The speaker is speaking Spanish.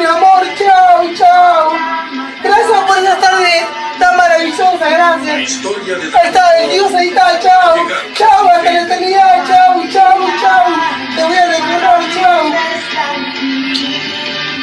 Mi amor, chao, chao. Gracias por esa tarde tan maravillosa, gracias. Ahí está, el Dios, ahí está,